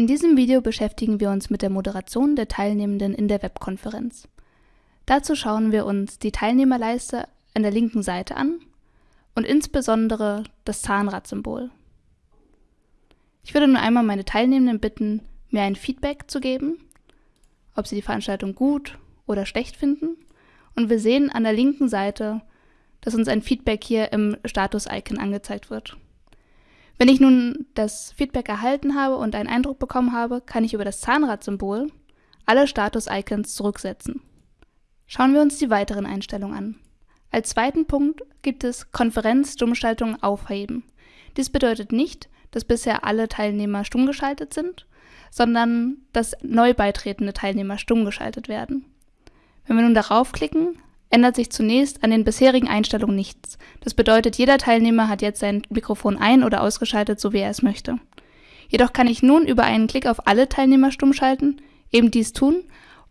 In diesem Video beschäftigen wir uns mit der Moderation der Teilnehmenden in der Webkonferenz. Dazu schauen wir uns die Teilnehmerleiste an der linken Seite an und insbesondere das Zahnradsymbol. Ich würde nun einmal meine Teilnehmenden bitten, mir ein Feedback zu geben, ob sie die Veranstaltung gut oder schlecht finden. Und wir sehen an der linken Seite, dass uns ein Feedback hier im Status-Icon angezeigt wird. Wenn ich nun das Feedback erhalten habe und einen Eindruck bekommen habe, kann ich über das Zahnradsymbol alle Status-Icons zurücksetzen. Schauen wir uns die weiteren Einstellungen an. Als zweiten Punkt gibt es Konferenz-Stummschaltung aufheben. Dies bedeutet nicht, dass bisher alle Teilnehmer stumm geschaltet sind, sondern dass neu beitretende Teilnehmer stumm geschaltet werden. Wenn wir nun darauf klicken, ändert sich zunächst an den bisherigen Einstellungen nichts. Das bedeutet, jeder Teilnehmer hat jetzt sein Mikrofon ein- oder ausgeschaltet, so wie er es möchte. Jedoch kann ich nun über einen Klick auf alle Teilnehmer stumm schalten, eben dies tun,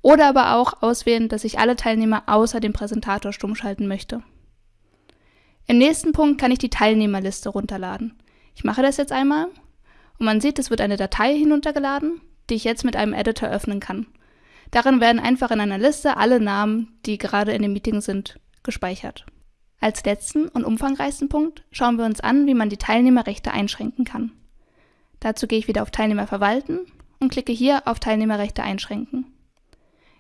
oder aber auch auswählen, dass ich alle Teilnehmer außer dem Präsentator stumm schalten möchte. Im nächsten Punkt kann ich die Teilnehmerliste runterladen. Ich mache das jetzt einmal und man sieht, es wird eine Datei hinuntergeladen, die ich jetzt mit einem Editor öffnen kann. Darin werden einfach in einer Liste alle Namen, die gerade in dem Meeting sind, gespeichert. Als letzten und umfangreichsten Punkt schauen wir uns an, wie man die Teilnehmerrechte einschränken kann. Dazu gehe ich wieder auf Teilnehmer verwalten und klicke hier auf Teilnehmerrechte einschränken.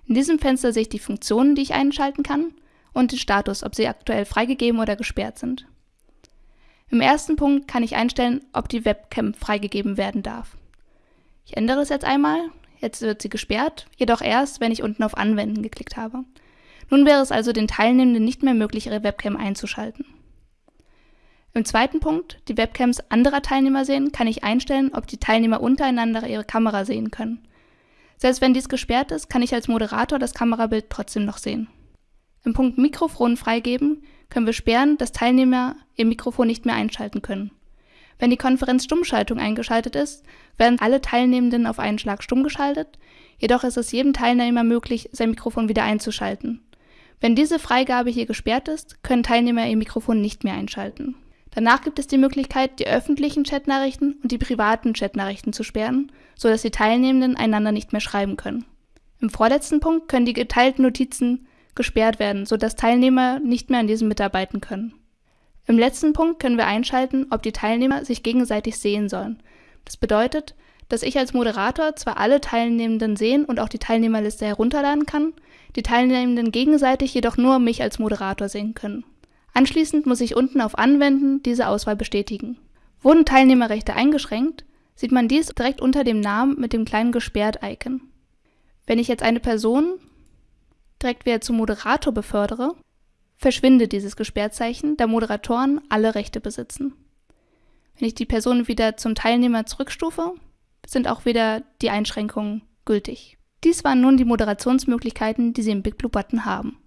In diesem Fenster sehe ich die Funktionen, die ich einschalten kann und den Status, ob sie aktuell freigegeben oder gesperrt sind. Im ersten Punkt kann ich einstellen, ob die Webcam freigegeben werden darf. Ich ändere es jetzt einmal Jetzt wird sie gesperrt, jedoch erst, wenn ich unten auf Anwenden geklickt habe. Nun wäre es also den Teilnehmenden nicht mehr möglich, ihre Webcam einzuschalten. Im zweiten Punkt, die Webcams anderer Teilnehmer sehen, kann ich einstellen, ob die Teilnehmer untereinander ihre Kamera sehen können. Selbst wenn dies gesperrt ist, kann ich als Moderator das Kamerabild trotzdem noch sehen. Im Punkt Mikrofon freigeben können wir sperren, dass Teilnehmer ihr Mikrofon nicht mehr einschalten können. Wenn die Konferenz Stummschaltung eingeschaltet ist, werden alle Teilnehmenden auf einen Schlag stumm geschaltet, jedoch ist es jedem Teilnehmer möglich, sein Mikrofon wieder einzuschalten. Wenn diese Freigabe hier gesperrt ist, können Teilnehmer ihr Mikrofon nicht mehr einschalten. Danach gibt es die Möglichkeit, die öffentlichen Chatnachrichten und die privaten Chatnachrichten zu sperren, sodass die Teilnehmenden einander nicht mehr schreiben können. Im vorletzten Punkt können die geteilten Notizen gesperrt werden, sodass Teilnehmer nicht mehr an diesem mitarbeiten können. Im letzten Punkt können wir einschalten, ob die Teilnehmer sich gegenseitig sehen sollen. Das bedeutet, dass ich als Moderator zwar alle Teilnehmenden sehen und auch die Teilnehmerliste herunterladen kann, die Teilnehmenden gegenseitig jedoch nur mich als Moderator sehen können. Anschließend muss ich unten auf Anwenden diese Auswahl bestätigen. Wurden Teilnehmerrechte eingeschränkt, sieht man dies direkt unter dem Namen mit dem kleinen Gesperrt-Icon. Wenn ich jetzt eine Person direkt wieder zum Moderator befördere, verschwindet dieses Gesperrzeichen, da Moderatoren alle Rechte besitzen. Wenn ich die Person wieder zum Teilnehmer zurückstufe, sind auch wieder die Einschränkungen gültig. Dies waren nun die Moderationsmöglichkeiten, die Sie im BigBlue Button haben.